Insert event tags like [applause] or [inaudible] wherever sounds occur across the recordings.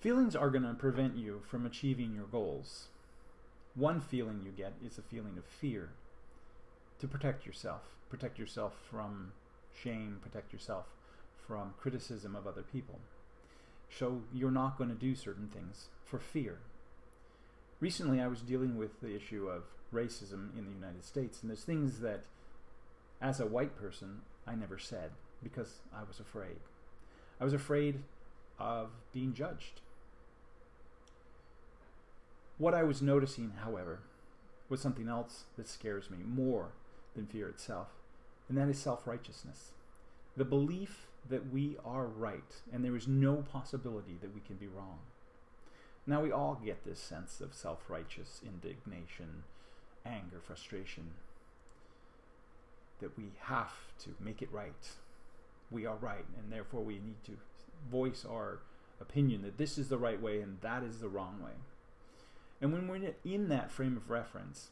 Feelings are going to prevent you from achieving your goals. One feeling you get is a feeling of fear to protect yourself. Protect yourself from shame, protect yourself from criticism of other people. So you're not going to do certain things for fear. Recently, I was dealing with the issue of racism in the United States, and there's things that, as a white person, I never said because I was afraid. I was afraid of being judged. What I was noticing, however, was something else that scares me more than fear itself, and that is self-righteousness. The belief that we are right and there is no possibility that we can be wrong. Now we all get this sense of self-righteous indignation, anger, frustration, that we have to make it right. We are right and therefore we need to voice our opinion that this is the right way and that is the wrong way. And when we're in that frame of reference,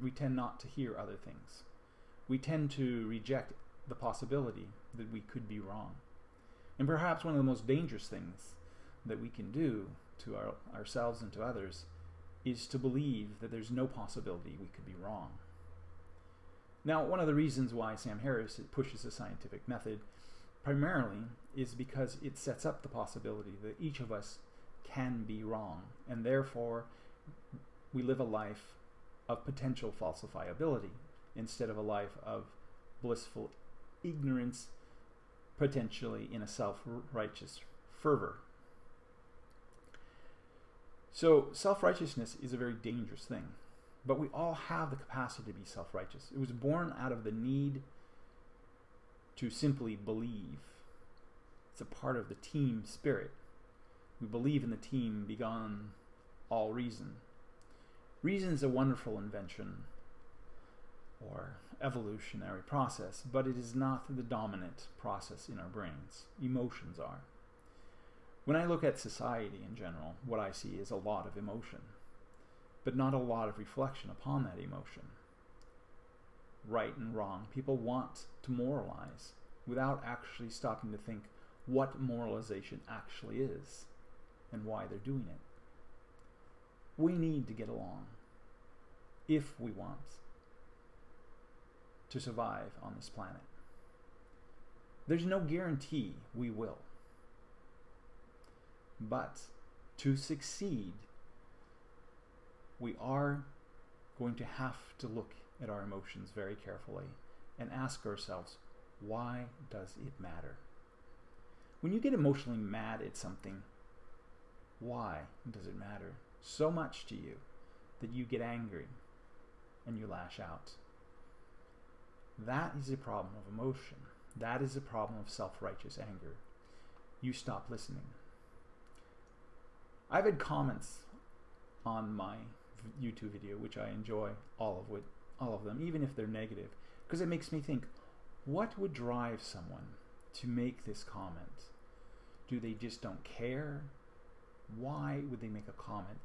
we tend not to hear other things. We tend to reject the possibility that we could be wrong. And perhaps one of the most dangerous things that we can do to our, ourselves and to others is to believe that there's no possibility we could be wrong. Now, one of the reasons why Sam Harris pushes the scientific method primarily is because it sets up the possibility that each of us can be wrong, and therefore we live a life of potential falsifiability instead of a life of blissful ignorance, potentially in a self-righteous fervor. So self-righteousness is a very dangerous thing, but we all have the capacity to be self-righteous. It was born out of the need to simply believe. It's a part of the team spirit. We believe in the team beyond all reason. Reason is a wonderful invention or evolutionary process, but it is not the dominant process in our brains. Emotions are. When I look at society in general, what I see is a lot of emotion, but not a lot of reflection upon that emotion. Right and wrong. People want to moralize without actually stopping to think what moralization actually is and why they're doing it. We need to get along if we want to survive on this planet. There's no guarantee we will. But to succeed, we are going to have to look at our emotions very carefully and ask ourselves, why does it matter? When you get emotionally mad at something, why does it matter so much to you that you get angry and you lash out? That is a problem of emotion. That is a problem of self-righteous anger. You stop listening. I've had comments on my YouTube video, which I enjoy all of, all of them, even if they're negative, because it makes me think, what would drive someone to make this comment? Do they just don't care? Why would they make a comment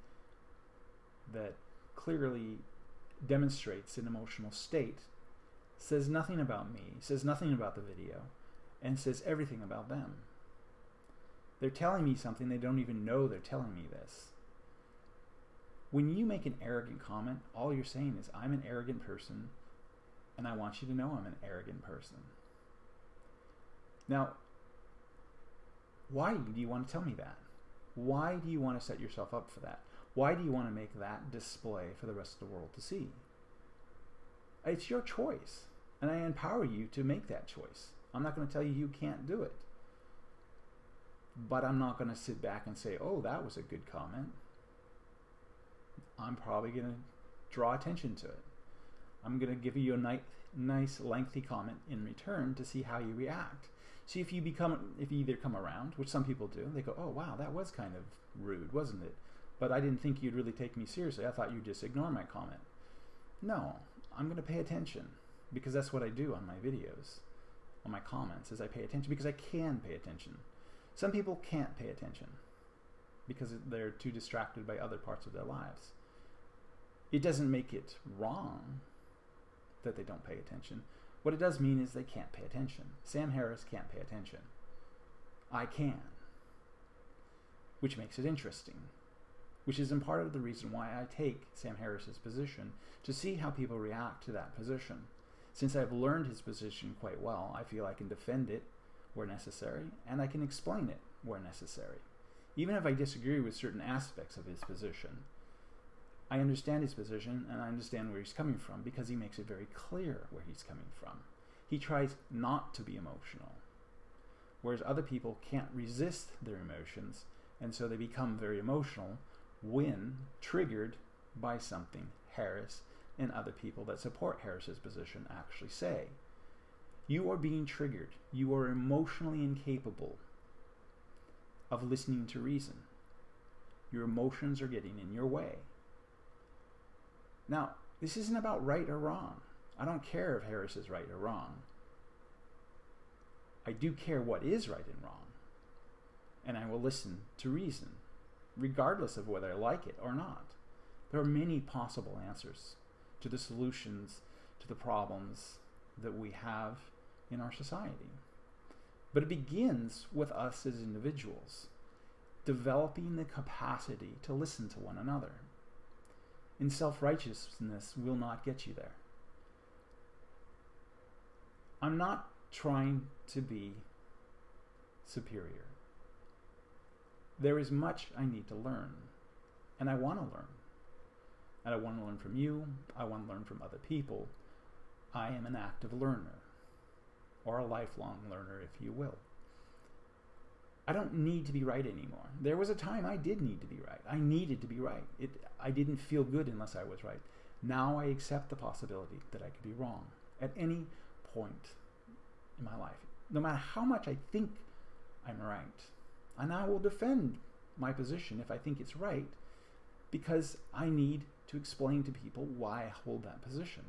that clearly demonstrates an emotional state says nothing about me, says nothing about the video, and says everything about them. They're telling me something they don't even know they're telling me this. When you make an arrogant comment, all you're saying is, I'm an arrogant person, and I want you to know I'm an arrogant person. Now, why do you want to tell me that? Why do you want to set yourself up for that? Why do you want to make that display for the rest of the world to see? It's your choice. And I empower you to make that choice. I'm not going to tell you you can't do it. But I'm not going to sit back and say, oh, that was a good comment. I'm probably going to draw attention to it. I'm going to give you a nice, lengthy comment in return to see how you react. See if you become, if you either come around, which some people do, they go, oh wow, that was kind of rude, wasn't it? But I didn't think you'd really take me seriously. I thought you'd just ignore my comment. No, I'm going to pay attention because that's what I do on my videos, on my comments, is I pay attention because I can pay attention. Some people can't pay attention because they're too distracted by other parts of their lives. It doesn't make it wrong that they don't pay attention. What it does mean is they can't pay attention. Sam Harris can't pay attention. I can. which makes it interesting. Which is in part of the reason why I take Sam Harris's position to see how people react to that position. Since I've learned his position quite well, I feel I can defend it where necessary, and I can explain it where necessary. Even if I disagree with certain aspects of his position, I understand his position and I understand where he's coming from because he makes it very clear where he's coming from. He tries not to be emotional, whereas other people can't resist their emotions and so they become very emotional when triggered by something Harris and other people that support Harris's position actually say. You are being triggered. You are emotionally incapable of listening to reason. Your emotions are getting in your way. Now, this isn't about right or wrong. I don't care if Harris is right or wrong. I do care what is right and wrong. And I will listen to reason, regardless of whether I like it or not. There are many possible answers to the solutions to the problems that we have in our society. But it begins with us as individuals, developing the capacity to listen to one another. And self-righteousness will not get you there. I'm not trying to be superior. There is much I need to learn, and I want to learn. And I want to learn from you, I want to learn from other people. I am an active learner, or a lifelong learner, if you will. I don't need to be right anymore. There was a time I did need to be right. I needed to be right. It, I didn't feel good unless I was right. Now I accept the possibility that I could be wrong at any point in my life. No matter how much I think I'm right. And I will defend my position if I think it's right because I need to explain to people why I hold that position.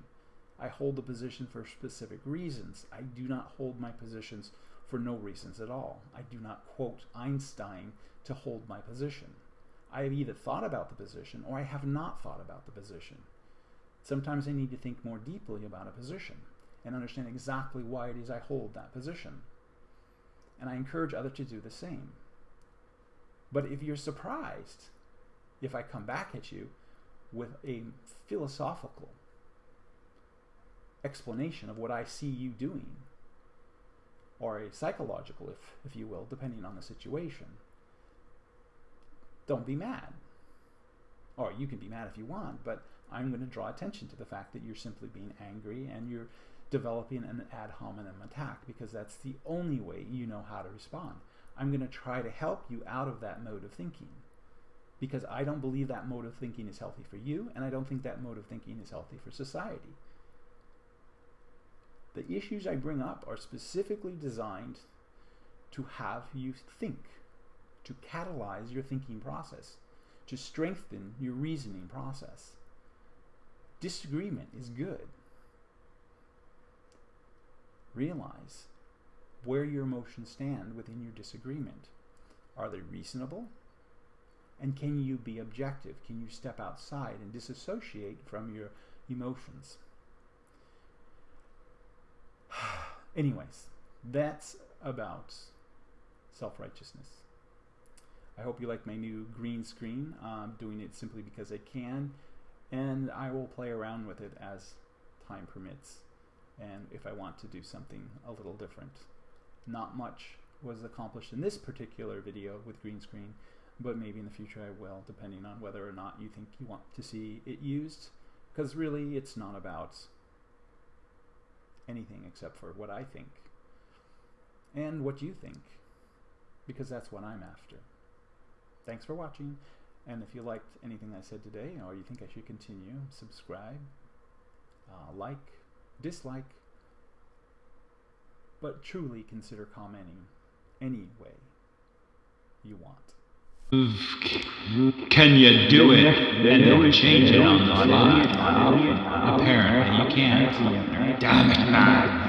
I hold the position for specific reasons. I do not hold my positions for no reasons at all. I do not quote Einstein to hold my position. I have either thought about the position or I have not thought about the position. Sometimes I need to think more deeply about a position and understand exactly why it is I hold that position. And I encourage others to do the same. But if you're surprised if I come back at you with a philosophical explanation of what I see you doing, or a psychological, if, if you will, depending on the situation, don't be mad. Or you can be mad if you want, but I'm going to draw attention to the fact that you're simply being angry and you're developing an ad hominem attack because that's the only way you know how to respond. I'm going to try to help you out of that mode of thinking because I don't believe that mode of thinking is healthy for you and I don't think that mode of thinking is healthy for society. The issues I bring up are specifically designed to have you think, to catalyze your thinking process, to strengthen your reasoning process. Disagreement is good. Realize where your emotions stand within your disagreement. Are they reasonable? And can you be objective? Can you step outside and disassociate from your emotions? [sighs] Anyways, that's about self-righteousness. I hope you like my new green screen. I'm doing it simply because I can, and I will play around with it as time permits and if I want to do something a little different. Not much was accomplished in this particular video with green screen, but maybe in the future I will, depending on whether or not you think you want to see it used. Because really, it's not about anything except for what I think and what you think, because that's what I'm after. Thanks for watching, and if you liked anything I said today, or you think I should continue, subscribe, uh, like, dislike, but truly consider commenting any way you want. Can you do it and then change it on the fly? Apparently you can't. Damn it, man.